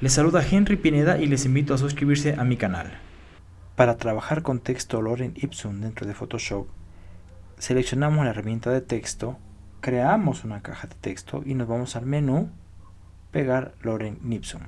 Les saluda Henry Pineda y les invito a suscribirse a mi canal. Para trabajar con texto Loren Ipsum dentro de Photoshop, seleccionamos la herramienta de texto, creamos una caja de texto y nos vamos al menú Pegar Loren Ipsum.